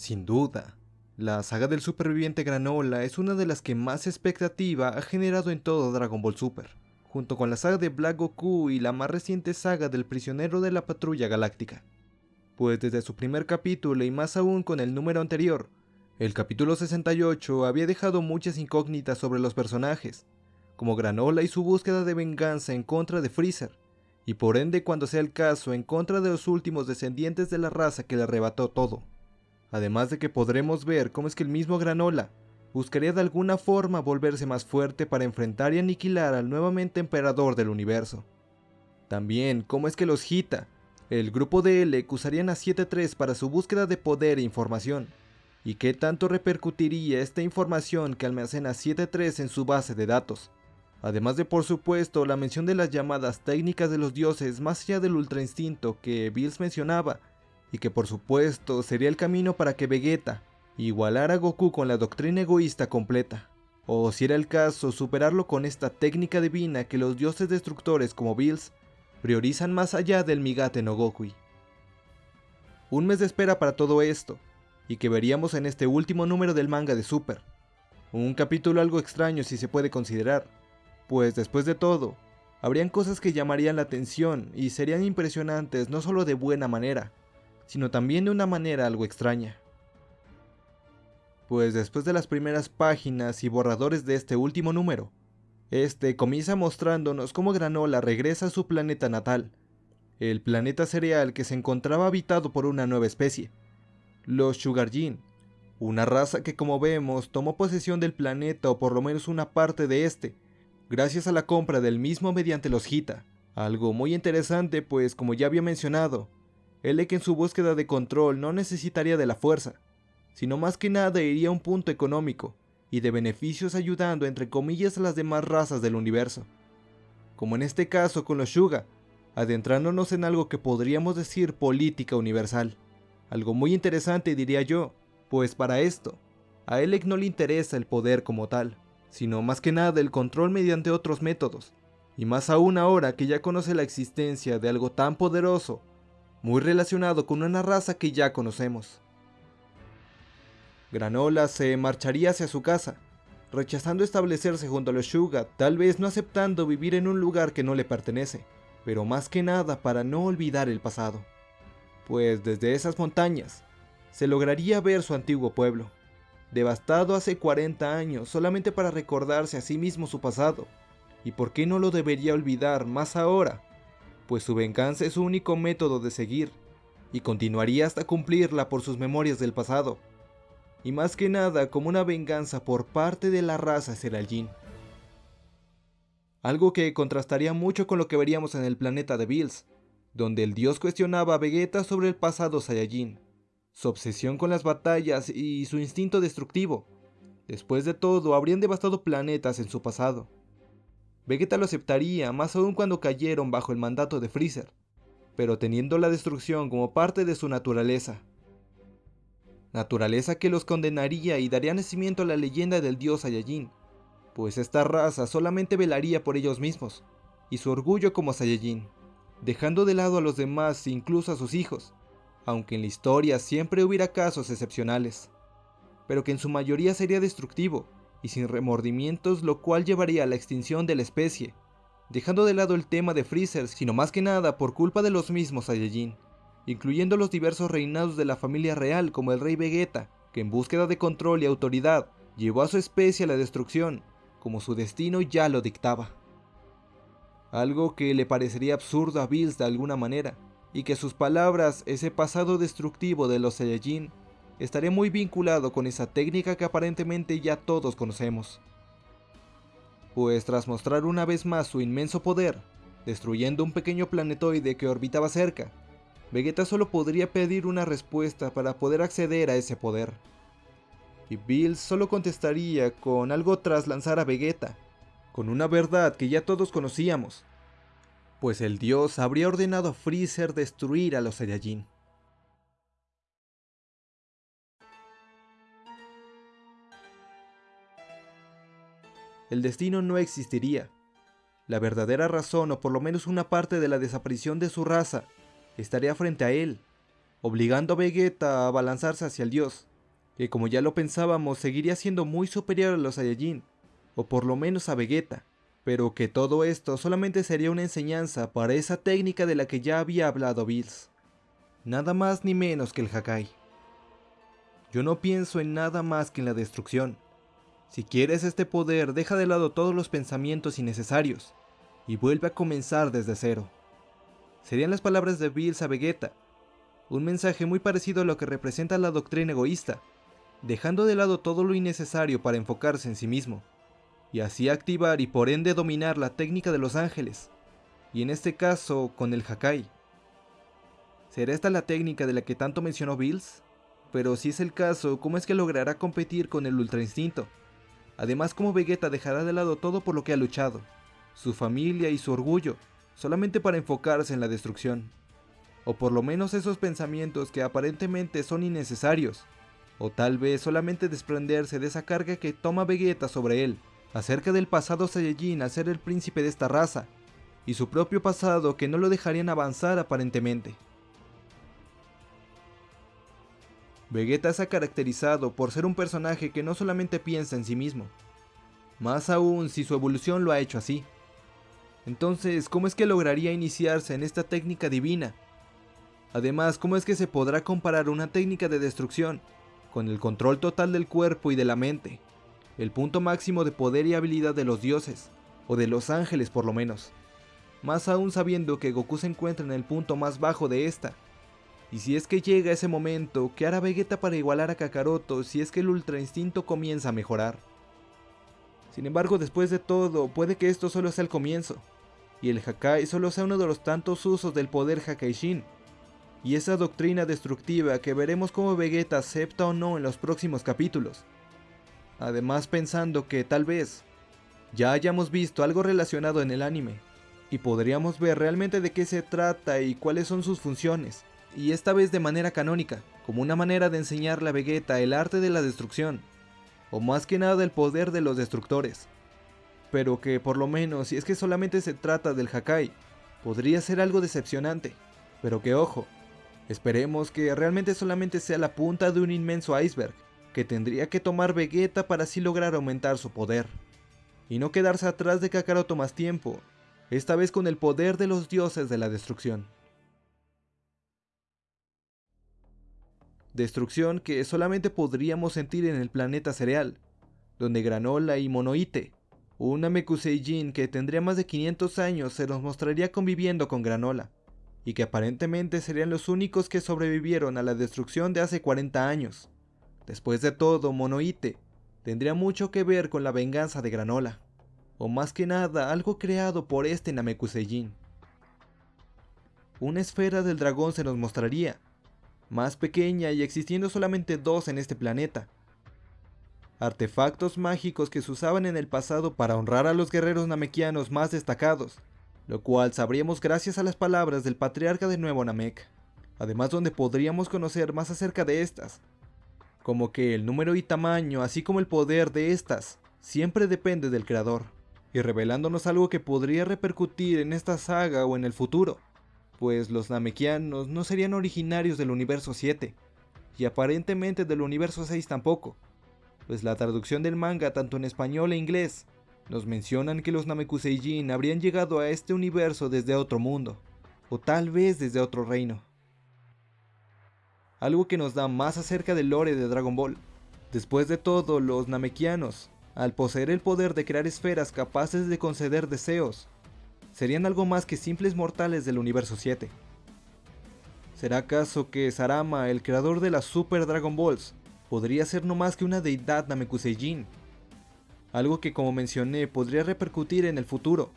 Sin duda, la saga del superviviente Granola es una de las que más expectativa ha generado en todo Dragon Ball Super, junto con la saga de Black Goku y la más reciente saga del prisionero de la patrulla galáctica. Pues desde su primer capítulo y más aún con el número anterior, el capítulo 68 había dejado muchas incógnitas sobre los personajes, como Granola y su búsqueda de venganza en contra de Freezer, y por ende cuando sea el caso en contra de los últimos descendientes de la raza que le arrebató todo. Además de que podremos ver cómo es que el mismo Granola buscaría de alguna forma volverse más fuerte para enfrentar y aniquilar al nuevamente emperador del universo. También cómo es que los Hita, el grupo de L, usarían a 7-3 para su búsqueda de poder e información, y qué tanto repercutiría esta información que almacena 7-3 en su base de datos. Además de por supuesto la mención de las llamadas técnicas de los dioses más allá del ultra instinto que Bills mencionaba y que por supuesto sería el camino para que Vegeta igualara a Goku con la doctrina egoísta completa, o si era el caso superarlo con esta técnica divina que los dioses destructores como Bills priorizan más allá del Migate no Gokui. Un mes de espera para todo esto, y que veríamos en este último número del manga de Super. Un capítulo algo extraño si se puede considerar, pues después de todo, habrían cosas que llamarían la atención y serían impresionantes no solo de buena manera, sino también de una manera algo extraña. Pues después de las primeras páginas y borradores de este último número, este comienza mostrándonos cómo Granola regresa a su planeta natal, el planeta cereal que se encontraba habitado por una nueva especie, los Sugarjin, una raza que como vemos tomó posesión del planeta o por lo menos una parte de este, gracias a la compra del mismo mediante los Hita, algo muy interesante pues como ya había mencionado, que en su búsqueda de control no necesitaría de la fuerza, sino más que nada iría a un punto económico y de beneficios ayudando entre comillas a las demás razas del universo. Como en este caso con los Shuga, adentrándonos en algo que podríamos decir política universal. Algo muy interesante diría yo, pues para esto, a Elec no le interesa el poder como tal, sino más que nada el control mediante otros métodos, y más aún ahora que ya conoce la existencia de algo tan poderoso muy relacionado con una raza que ya conocemos. Granola se marcharía hacia su casa, rechazando establecerse junto a los Shuga, tal vez no aceptando vivir en un lugar que no le pertenece, pero más que nada para no olvidar el pasado. Pues desde esas montañas, se lograría ver su antiguo pueblo, devastado hace 40 años solamente para recordarse a sí mismo su pasado, y por qué no lo debería olvidar más ahora pues su venganza es su único método de seguir, y continuaría hasta cumplirla por sus memorias del pasado, y más que nada como una venganza por parte de la raza Seralgin. Algo que contrastaría mucho con lo que veríamos en el planeta de Bills, donde el dios cuestionaba a Vegeta sobre el pasado Saiyajin, su obsesión con las batallas y su instinto destructivo. Después de todo, habrían devastado planetas en su pasado, Vegeta lo aceptaría, más aún cuando cayeron bajo el mandato de Freezer, pero teniendo la destrucción como parte de su naturaleza. Naturaleza que los condenaría y daría nacimiento a la leyenda del dios Saiyajin, pues esta raza solamente velaría por ellos mismos, y su orgullo como Saiyajin, dejando de lado a los demás incluso a sus hijos, aunque en la historia siempre hubiera casos excepcionales, pero que en su mayoría sería destructivo, y sin remordimientos, lo cual llevaría a la extinción de la especie, dejando de lado el tema de Freezer, sino más que nada por culpa de los mismos Saiyajin, incluyendo los diversos reinados de la familia real como el rey Vegeta, que en búsqueda de control y autoridad llevó a su especie a la destrucción, como su destino ya lo dictaba. Algo que le parecería absurdo a Bills de alguna manera, y que sus palabras, ese pasado destructivo de los Saiyajin, estaría muy vinculado con esa técnica que aparentemente ya todos conocemos. Pues tras mostrar una vez más su inmenso poder, destruyendo un pequeño planetoide que orbitaba cerca, Vegeta solo podría pedir una respuesta para poder acceder a ese poder. Y Bills solo contestaría con algo tras lanzar a Vegeta, con una verdad que ya todos conocíamos, pues el dios habría ordenado a Freezer destruir a los Saiyajin. El destino no existiría. La verdadera razón, o por lo menos una parte de la desaparición de su raza, estaría frente a él, obligando a Vegeta a abalanzarse hacia el dios, que como ya lo pensábamos seguiría siendo muy superior a los Saiyajin, o por lo menos a Vegeta, pero que todo esto solamente sería una enseñanza para esa técnica de la que ya había hablado Bills. Nada más ni menos que el Hakai. Yo no pienso en nada más que en la destrucción. Si quieres este poder, deja de lado todos los pensamientos innecesarios y vuelve a comenzar desde cero. Serían las palabras de Bills a Vegeta, un mensaje muy parecido a lo que representa la doctrina egoísta, dejando de lado todo lo innecesario para enfocarse en sí mismo, y así activar y por ende dominar la técnica de los ángeles, y en este caso con el Hakai. ¿Será esta la técnica de la que tanto mencionó Bills? Pero si es el caso, ¿cómo es que logrará competir con el Ultra Instinto? Además, ¿cómo Vegeta dejará de lado todo por lo que ha luchado? Su familia y su orgullo, solamente para enfocarse en la destrucción. O por lo menos esos pensamientos que aparentemente son innecesarios. O tal vez solamente desprenderse de esa carga que toma Vegeta sobre él, acerca del pasado Saiyajin al ser el príncipe de esta raza, y su propio pasado que no lo dejarían avanzar aparentemente. Vegeta se ha caracterizado por ser un personaje que no solamente piensa en sí mismo, más aún si su evolución lo ha hecho así. Entonces, ¿cómo es que lograría iniciarse en esta técnica divina? Además, ¿cómo es que se podrá comparar una técnica de destrucción con el control total del cuerpo y de la mente? El punto máximo de poder y habilidad de los dioses, o de los ángeles por lo menos. Más aún sabiendo que Goku se encuentra en el punto más bajo de esta, y si es que llega ese momento, ¿qué hará Vegeta para igualar a Kakaroto si es que el Ultra Instinto comienza a mejorar? Sin embargo, después de todo, puede que esto solo sea el comienzo, y el Hakai solo sea uno de los tantos usos del poder Hakaishin, y esa doctrina destructiva que veremos cómo Vegeta acepta o no en los próximos capítulos. Además pensando que tal vez ya hayamos visto algo relacionado en el anime, y podríamos ver realmente de qué se trata y cuáles son sus funciones y esta vez de manera canónica, como una manera de enseñarle a Vegeta el arte de la destrucción, o más que nada el poder de los destructores. Pero que por lo menos si es que solamente se trata del Hakai, podría ser algo decepcionante, pero que ojo, esperemos que realmente solamente sea la punta de un inmenso iceberg, que tendría que tomar Vegeta para así lograr aumentar su poder, y no quedarse atrás de Kakaroto más tiempo, esta vez con el poder de los dioses de la destrucción. Destrucción que solamente podríamos sentir en el planeta cereal, donde Granola y Monoite, un Namekuseijin que tendría más de 500 años, se nos mostraría conviviendo con Granola, y que aparentemente serían los únicos que sobrevivieron a la destrucción de hace 40 años. Después de todo, Monoite tendría mucho que ver con la venganza de Granola, o más que nada algo creado por este Namekuseijin. Una esfera del dragón se nos mostraría, más pequeña y existiendo solamente dos en este planeta. Artefactos mágicos que se usaban en el pasado para honrar a los guerreros namekianos más destacados, lo cual sabríamos gracias a las palabras del patriarca de Nuevo Namek, además donde podríamos conocer más acerca de estas, como que el número y tamaño, así como el poder de estas, siempre depende del creador, y revelándonos algo que podría repercutir en esta saga o en el futuro pues los Namekianos no serían originarios del universo 7, y aparentemente del universo 6 tampoco, pues la traducción del manga tanto en español e inglés nos mencionan que los Namekuseijin habrían llegado a este universo desde otro mundo, o tal vez desde otro reino. Algo que nos da más acerca del lore de Dragon Ball. Después de todo, los Namekianos, al poseer el poder de crear esferas capaces de conceder deseos, serían algo más que simples mortales del universo 7. ¿Será acaso que Sarama, el creador de las Super Dragon Balls, podría ser no más que una deidad Namekuseijin? Algo que como mencioné podría repercutir en el futuro.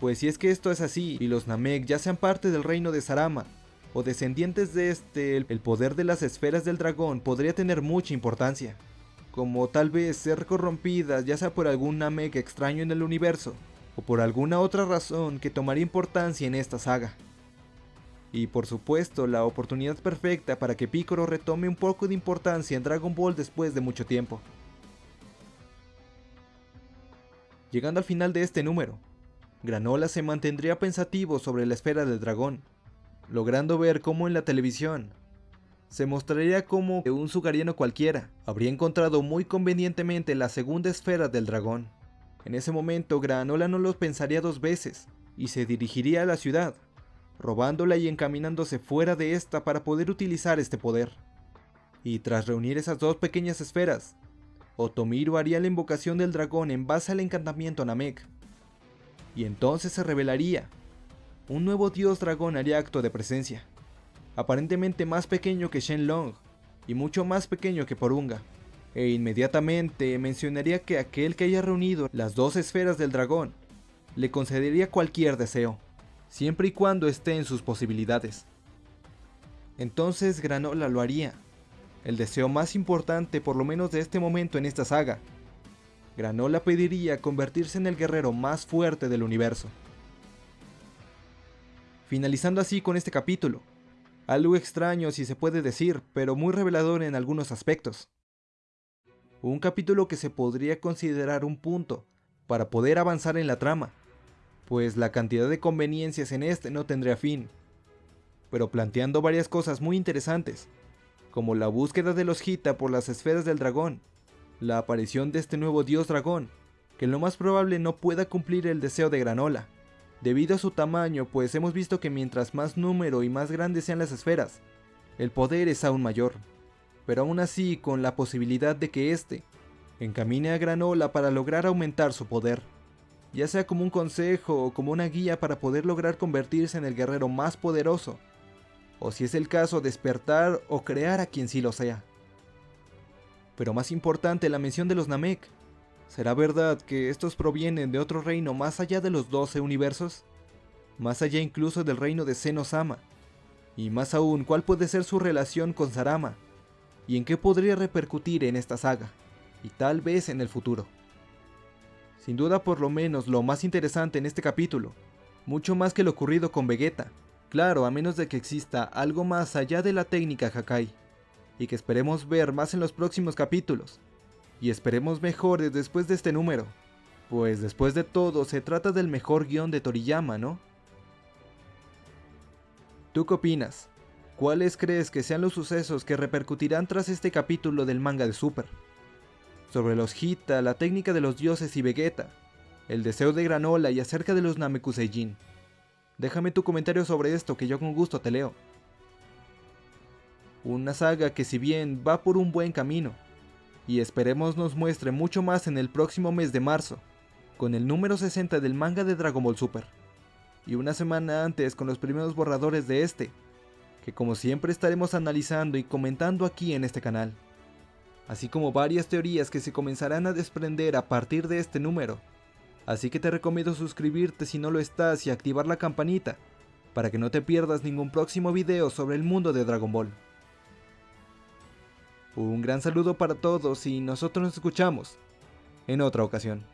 Pues si es que esto es así y los Namek ya sean parte del reino de Sarama, o descendientes de este, el poder de las esferas del dragón podría tener mucha importancia. Como tal vez ser corrompidas ya sea por algún Namek extraño en el universo, o por alguna otra razón que tomaría importancia en esta saga. Y por supuesto, la oportunidad perfecta para que Piccolo retome un poco de importancia en Dragon Ball después de mucho tiempo. Llegando al final de este número, Granola se mantendría pensativo sobre la esfera del dragón, logrando ver cómo en la televisión se mostraría como un sugariano cualquiera. Habría encontrado muy convenientemente la segunda esfera del dragón. En ese momento Granola no lo pensaría dos veces y se dirigiría a la ciudad, robándola y encaminándose fuera de esta para poder utilizar este poder. Y tras reunir esas dos pequeñas esferas, Otomiro haría la invocación del dragón en base al encantamiento Namek. Y entonces se revelaría. Un nuevo dios dragón haría acto de presencia aparentemente más pequeño que Shenlong y mucho más pequeño que Porunga. E inmediatamente mencionaría que aquel que haya reunido las dos esferas del dragón le concedería cualquier deseo, siempre y cuando esté en sus posibilidades. Entonces Granola lo haría, el deseo más importante por lo menos de este momento en esta saga. Granola pediría convertirse en el guerrero más fuerte del universo. Finalizando así con este capítulo, algo extraño si se puede decir, pero muy revelador en algunos aspectos. Un capítulo que se podría considerar un punto para poder avanzar en la trama, pues la cantidad de conveniencias en este no tendría fin, pero planteando varias cosas muy interesantes, como la búsqueda de los Hita por las esferas del dragón, la aparición de este nuevo dios dragón, que lo más probable no pueda cumplir el deseo de Granola, debido a su tamaño, pues hemos visto que mientras más número y más grandes sean las esferas, el poder es aún mayor, pero aún así con la posibilidad de que éste encamine a Granola para lograr aumentar su poder, ya sea como un consejo o como una guía para poder lograr convertirse en el guerrero más poderoso, o si es el caso despertar o crear a quien sí lo sea. Pero más importante la mención de los Namek, ¿Será verdad que estos provienen de otro reino más allá de los 12 universos? Más allá incluso del reino de Senosama. Y más aún, ¿cuál puede ser su relación con Sarama? ¿Y en qué podría repercutir en esta saga? Y tal vez en el futuro. Sin duda por lo menos lo más interesante en este capítulo, mucho más que lo ocurrido con Vegeta, claro, a menos de que exista algo más allá de la técnica Hakai, y que esperemos ver más en los próximos capítulos, y esperemos mejores después de este número, pues después de todo se trata del mejor guion de Toriyama, ¿no? ¿Tú qué opinas? ¿Cuáles crees que sean los sucesos que repercutirán tras este capítulo del manga de Super? Sobre los Hita, la técnica de los dioses y Vegeta, el deseo de Granola y acerca de los Namekuseijin. Déjame tu comentario sobre esto que yo con gusto te leo. Una saga que si bien va por un buen camino, y esperemos nos muestre mucho más en el próximo mes de marzo, con el número 60 del manga de Dragon Ball Super, y una semana antes con los primeros borradores de este, que como siempre estaremos analizando y comentando aquí en este canal, así como varias teorías que se comenzarán a desprender a partir de este número, así que te recomiendo suscribirte si no lo estás y activar la campanita, para que no te pierdas ningún próximo video sobre el mundo de Dragon Ball. Un gran saludo para todos y nosotros nos escuchamos en otra ocasión.